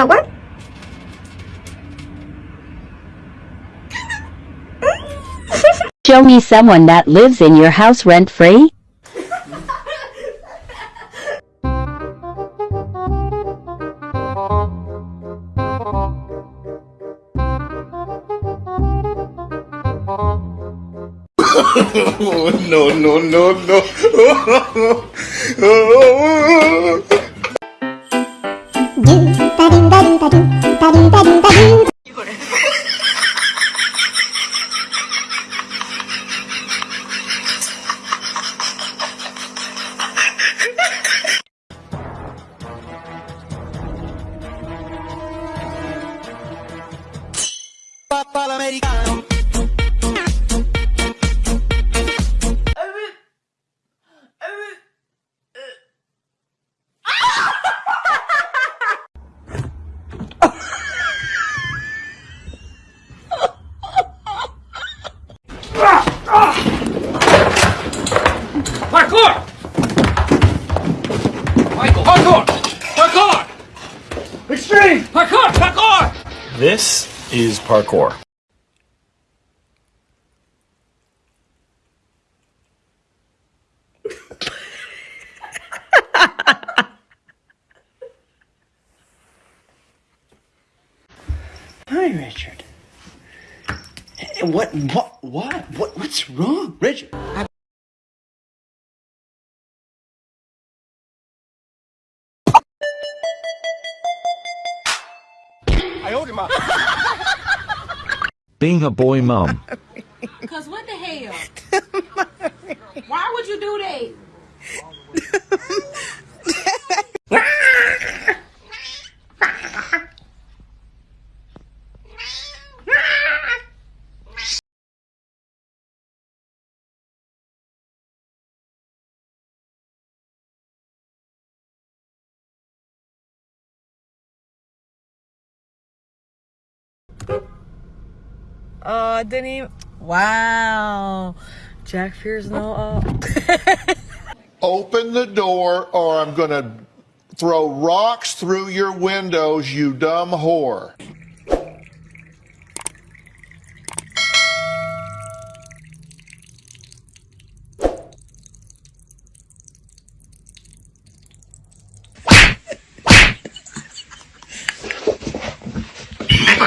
Uh, what? Show me someone that lives in your house rent free. Oh, no, no, no, no. parkour! Parkour! Extreme! Parkour! Parkour! This is parkour. Hi, Richard. Eh, What? What? What? What? What's wrong, Richard? Being a boy mom. Cause what the hell? Why would you do that? Oh, I didn't even. Wow. Jack fears no. Uh... Open the door or I'm going to throw rocks through your windows, you dumb whore. All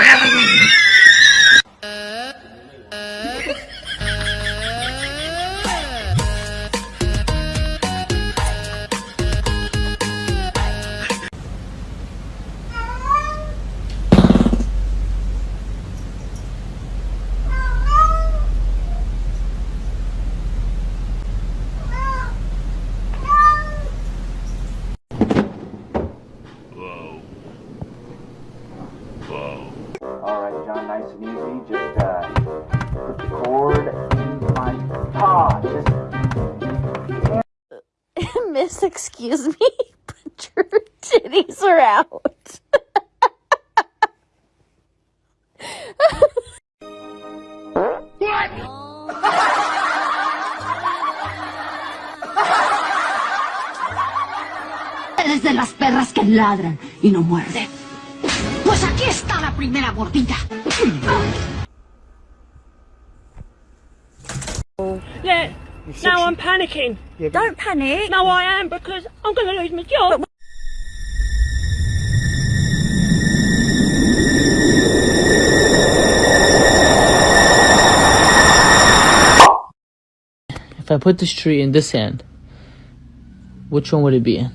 Nice and easy. Just uh, put the cord in my paw. Just Miss, excuse me, but your titties are out. Eres de las perras que ladran y no muerden. Pues aquí está la primera mordida. Yeah. Now I'm panicking. Don't panic. No, I am because I'm going to lose my job. If I put this tree in this hand, which one would it be in?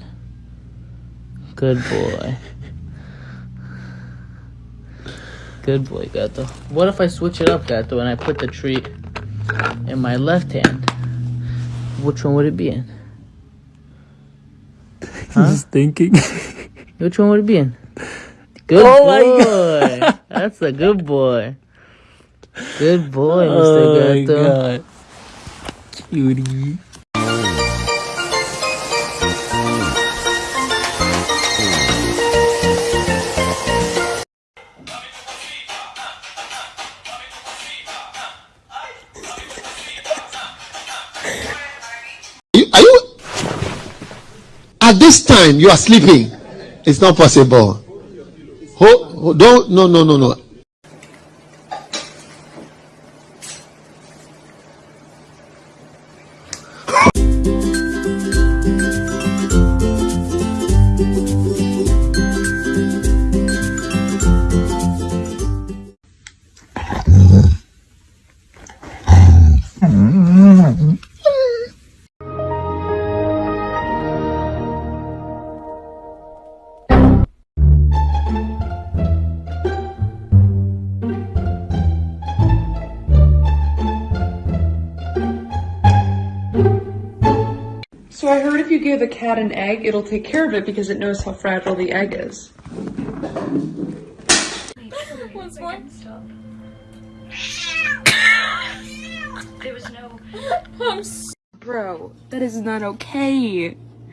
Good boy. Good boy, Gato. What if I switch it up, Gato, and I put the treat in my left hand? Which one would it be in? Huh? He's thinking. Which one would it be in? Good Oh my boy. That's a good boy. Good boy, Mr. oh my Gato. god. Cutie. At this time you are sleeping? It's not possible. Ho, don't, no, no, no, no. So I heard if you give a cat an egg, it'll take care of it because it knows how fragile the egg is. Once more. There was no. Bro, that is not okay.